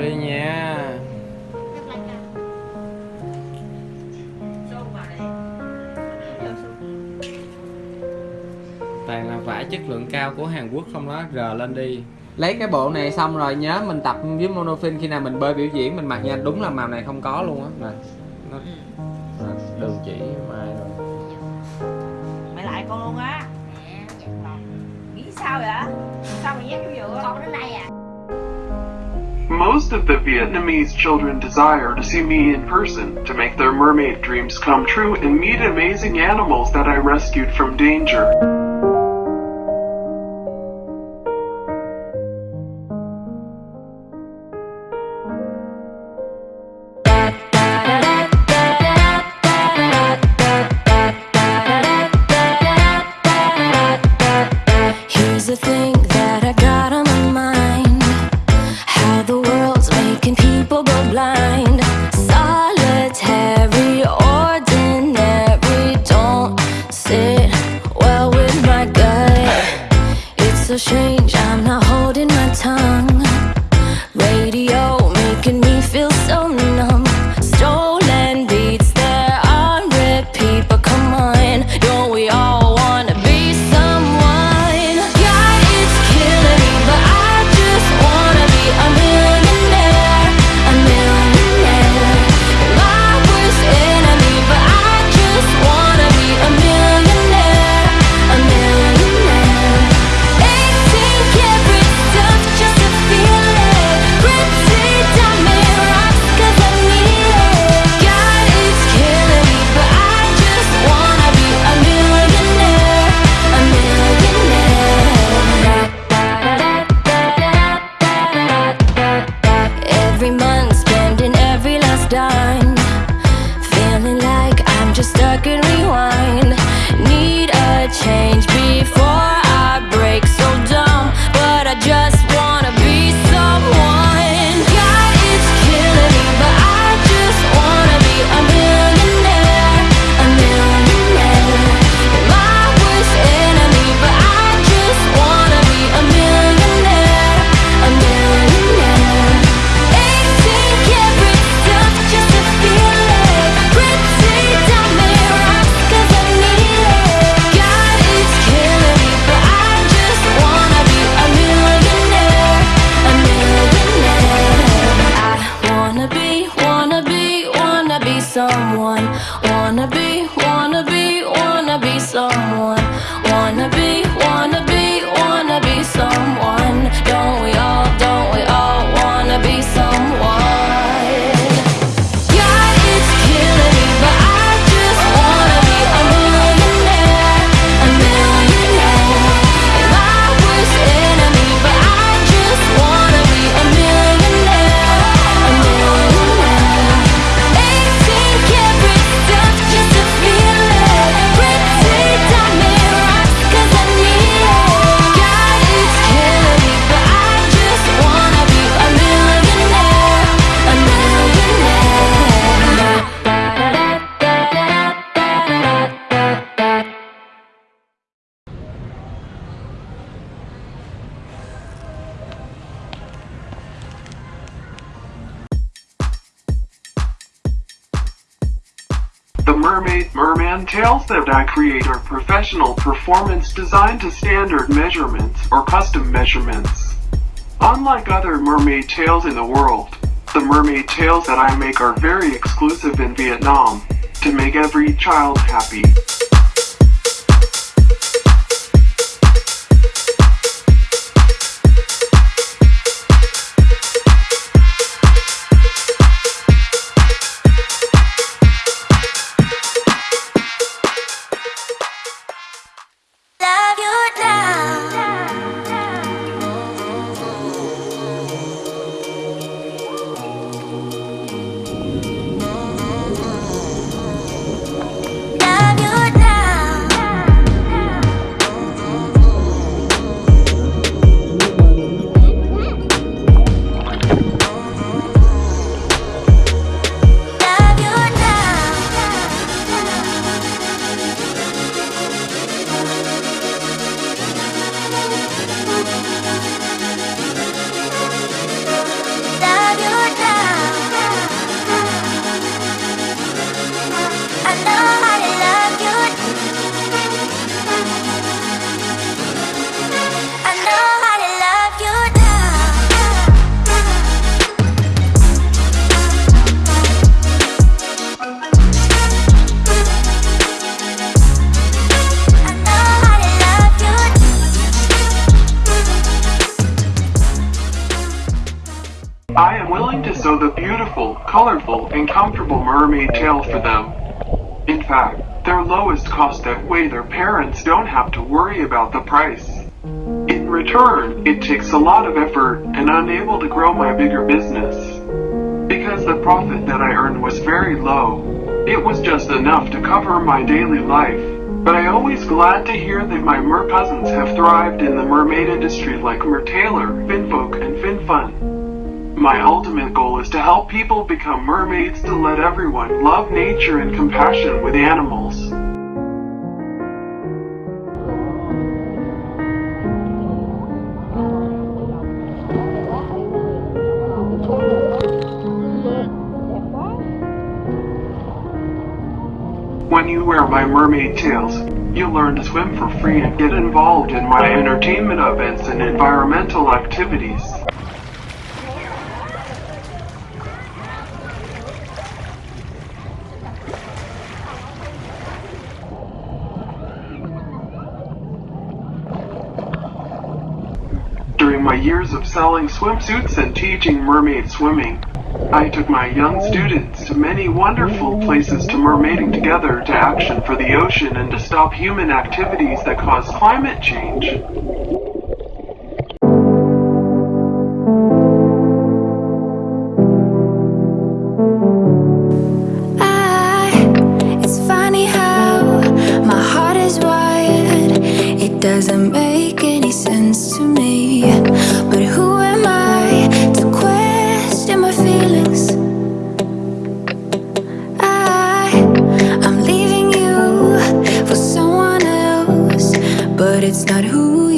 đi nha. Toàn là vải chất lượng cao của Hàn Quốc không đó r lên đi. Lấy cái bộ này xong rồi nhớ mình tập với monofin khi nào mình bơi biểu diễn mình mặc nha. Đúng là màu này không có luôn á. Nè. Ừ. Đường chỉ mai rồi. Mày lại con luôn á. Nghĩ sao vậy? Sao mày dám vô con đến đây à? Most of the Vietnamese children desire to see me in person, to make their mermaid dreams come true and meet amazing animals that I rescued from danger. the thing Mermaid Merman tails that I create are professional performance designed to standard measurements or custom measurements. Unlike other mermaid tails in the world, the mermaid tails that I make are very exclusive in Vietnam, to make every child happy. Willing to sew the beautiful, colorful, and comfortable mermaid tail for them. In fact, their lowest cost that way their parents don't have to worry about the price. In return, it takes a lot of effort and unable to grow my bigger business. Because the profit that I earned was very low, it was just enough to cover my daily life. But I always glad to hear that my mer cousins have thrived in the mermaid industry like Mertailor, Finfolk, and FinFun. My ultimate goal is to help people become mermaids to let everyone love nature and compassion with animals. When you wear my mermaid tails, you learn to swim for free and get involved in my entertainment events and environmental activities. During my years of selling swimsuits and teaching mermaid swimming, I took my young students to many wonderful places to mermaiding together to action for the ocean and to stop human activities that cause climate change. I, it's funny how my heart is wired. It doesn't make any sense to me. But it's not who you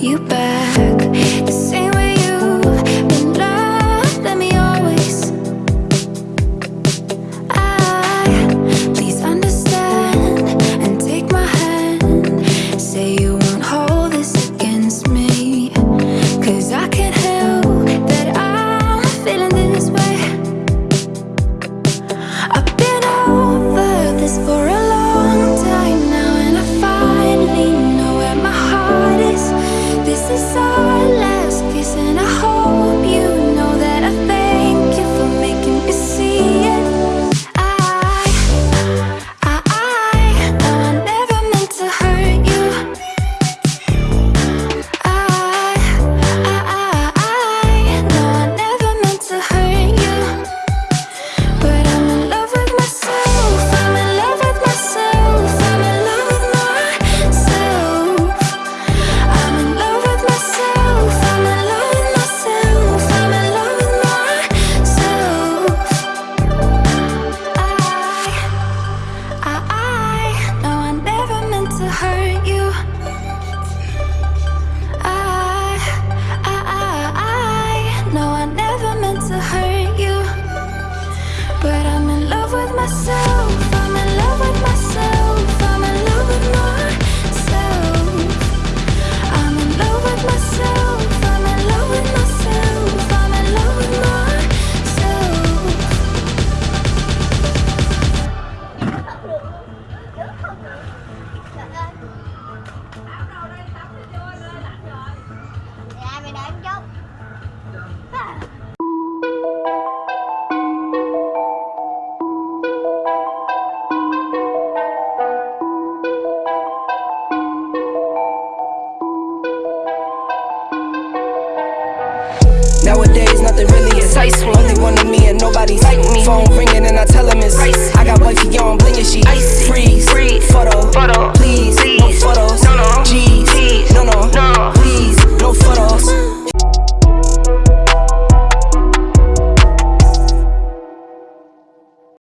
you back myself. Nowadays, nothing really excites me. Only one of me and nobody like me. Phone ringing and I tell him it's ice. I got wifey on, blinging she icy. Freeze, freeze, photo, photo, please, please. no photos, no, no, G's, G's. no, no.